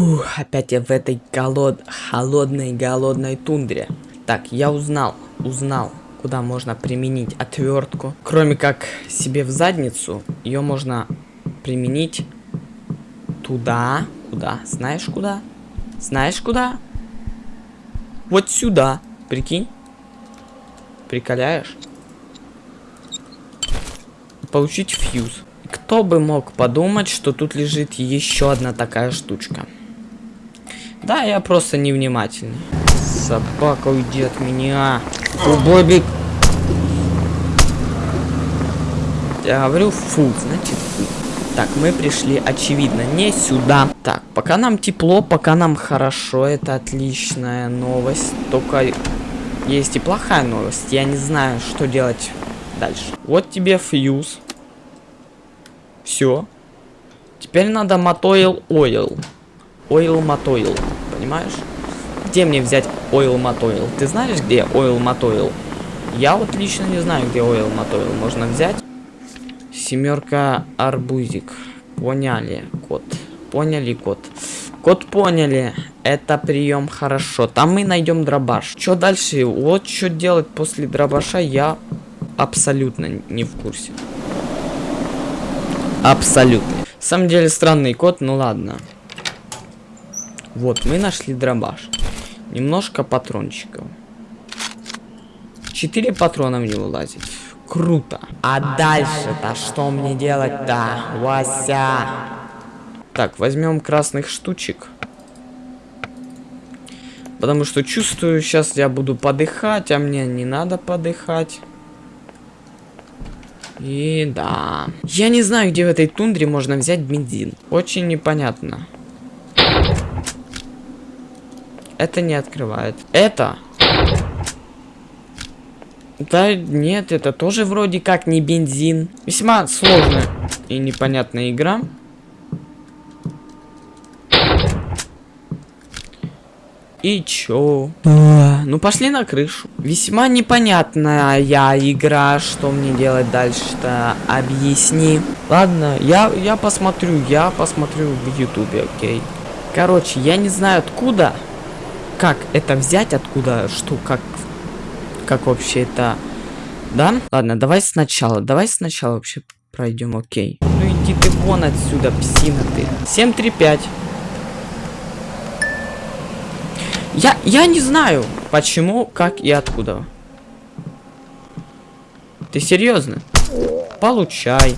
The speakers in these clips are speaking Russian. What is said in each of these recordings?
Фух, опять я в этой голод... холодной голодной тундре. Так, я узнал, узнал, куда можно применить отвертку. Кроме как себе в задницу, ее можно применить туда. Куда? Знаешь куда? Знаешь куда? Вот сюда. Прикинь. Приколяешь? Получить фьюз. Кто бы мог подумать, что тут лежит еще одна такая штучка. Да, я просто невнимательный. Собака, уйди от меня. Бобик. Я говорю фу, значит фу. Так, мы пришли, очевидно, не сюда. Так, пока нам тепло, пока нам хорошо, это отличная новость. Только есть и плохая новость. Я не знаю, что делать дальше. Вот тебе фьюз. Все. Теперь надо мотоил ойл. Ойл мотоил. Понимаешь? Где мне взять ойл мотоил? Ты знаешь, где ойл мотоил? Я вот лично не знаю, где ойл мотоил можно взять. Семерка арбузик. Поняли, кот. Поняли, кот. Кот поняли. Это прием хорошо. Там мы найдем дробаш. Что дальше? Вот что делать после дробаша, я абсолютно не в курсе. Абсолютно. В самом деле странный кот, ну ладно. Вот, мы нашли дробаш. Немножко патрончиков. Четыре патрона в него лазит. Круто. А дальше-то что мне делать-то, Вася? Так, возьмем красных штучек. Потому что чувствую, сейчас я буду подыхать, а мне не надо подыхать. И да. Я не знаю, где в этой тундре можно взять бензин. Очень непонятно. Это не открывает. Это да нет, это тоже вроде как не бензин. Весьма сложная и непонятная игра. И чё? Ну пошли на крышу. Весьма непонятная я игра. Что мне делать дальше-то? Объясни. Ладно, я, я посмотрю. Я посмотрю в ютубе, окей. Короче, я не знаю откуда. Как это взять, откуда, что, как как вообще это... Да? Ладно, давай сначала. Давай сначала вообще пройдем, окей. Ну иди ты вон отсюда, псина ты. 735. Я, я не знаю, почему, как и откуда. Ты серьезно? Получай.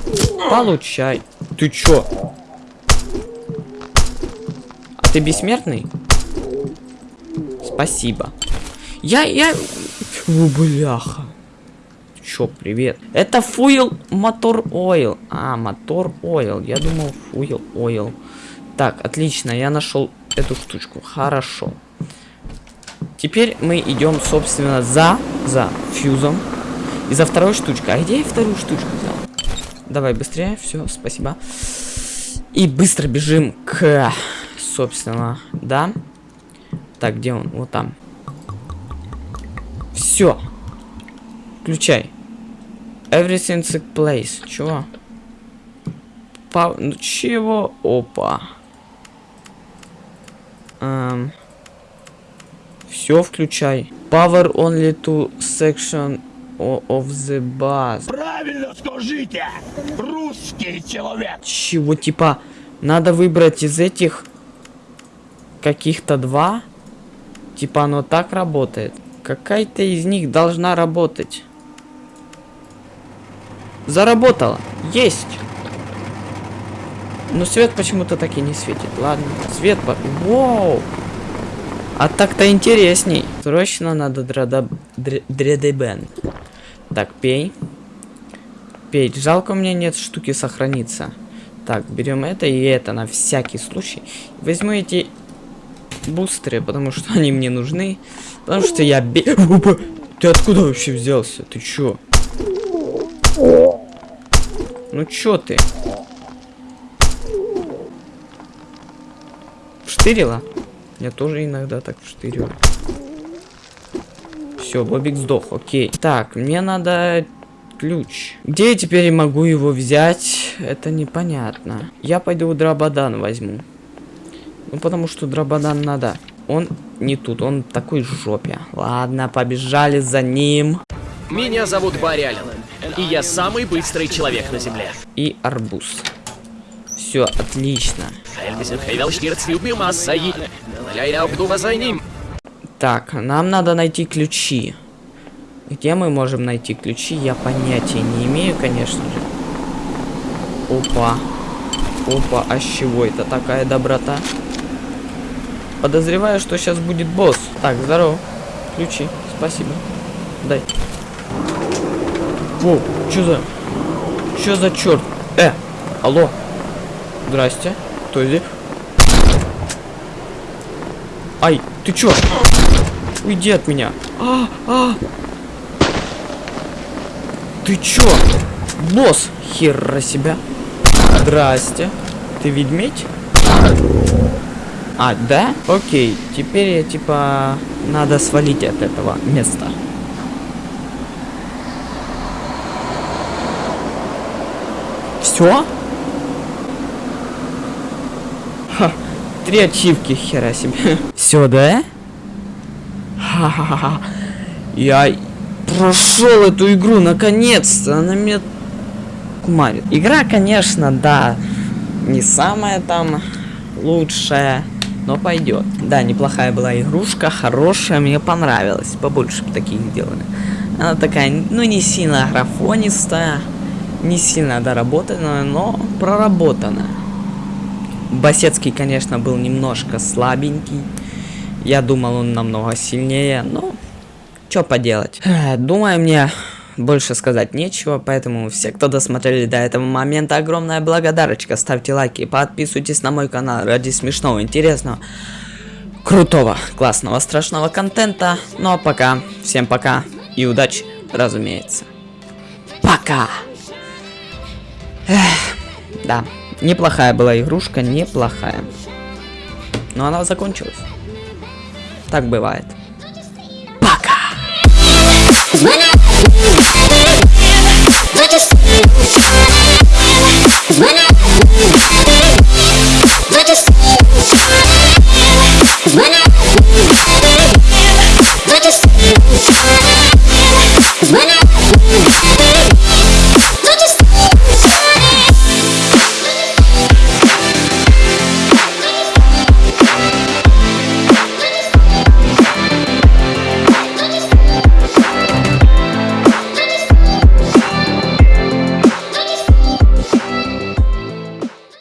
Получай. Ты чё? А ты бессмертный? Спасибо. Я, я... Фу, бляха. Чё, привет. Это фуил мотор ойл. А, мотор ойл. Я думал фуил ойл. Так, отлично, я нашел эту штучку. Хорошо. Теперь мы идем, собственно, за, за фьюзом. И за второй штучкой. А где я вторую штучку взял? Давай быстрее. Все, спасибо. И быстро бежим к, собственно, да. Так, где он? Вот там. Все. Включай. Everything took place. Чего? По... Ну, чего? Опа. Эм... Все включай. Power only to section of the bus. Правильно скажите! Русский человек! Чего? Типа, надо выбрать из этих каких-то два? Типа оно так работает? Какая-то из них должна работать. Заработала. Есть. Но свет почему-то так и не светит. Ладно, свет... Воу! А так-то интересней. Срочно надо драда... дредебен. Так, пей. Пей. Жалко, у меня нет штуки сохраниться. Так, берем это и это на всякий случай. Возьму эти бустеры, потому что они мне нужны. Потому что я бе... Ты откуда вообще взялся? Ты чё? Ну чё ты? Вштырила? Я тоже иногда так вштырю. Все, Бобик сдох, окей. Так, мне надо ключ. Где я теперь могу его взять? Это непонятно. Я пойду у Драбадан возьму. Ну, потому что дрободан надо. Он не тут, он такой жопе. Ладно, побежали за ним. Меня зовут Барри Аллен, и я самый быстрый человек на Земле. И арбуз. Все, отлично. Так, нам надо найти ключи. Где мы можем найти ключи, я понятия не имею, конечно же. Опа. Опа, а с чего это такая доброта? Подозреваю, что сейчас будет босс. Так, здорово. Ключи, спасибо. Дай. О, что за... Что за черт? Э, алло. Здрасте. Кто здесь? Ай, ты чё? Уйди от меня. А, а. Ты чё? Босс, хера себя. Здрасте. Ты ведьмедь? А, да? Окей, теперь я типа надо свалить от этого места. Все? Ха, три ачивки, хера себе. Все, да? Ха-ха-ха. Я прошел эту игру наконец-то. Она меня кумарит. Игра, конечно, да, не самая там лучшая, но пойдет. Да, неплохая была игрушка, хорошая, мне понравилась. Побольше бы таких делали. Она такая, ну, не сильно графонистая, не сильно доработанная, но проработанная. Басецкий, конечно, был немножко слабенький. Я думал, он намного сильнее, но что поделать. Думаю, мне больше сказать нечего, поэтому все, кто досмотрели до этого момента, огромная благодарочка. Ставьте лайки, подписывайтесь на мой канал ради смешного, интересного, крутого, классного, страшного контента. Ну а пока, всем пока и удачи, разумеется. Пока! Эх, да, неплохая была игрушка, неплохая. Но она закончилась. Так бывает. Пока! Thank you.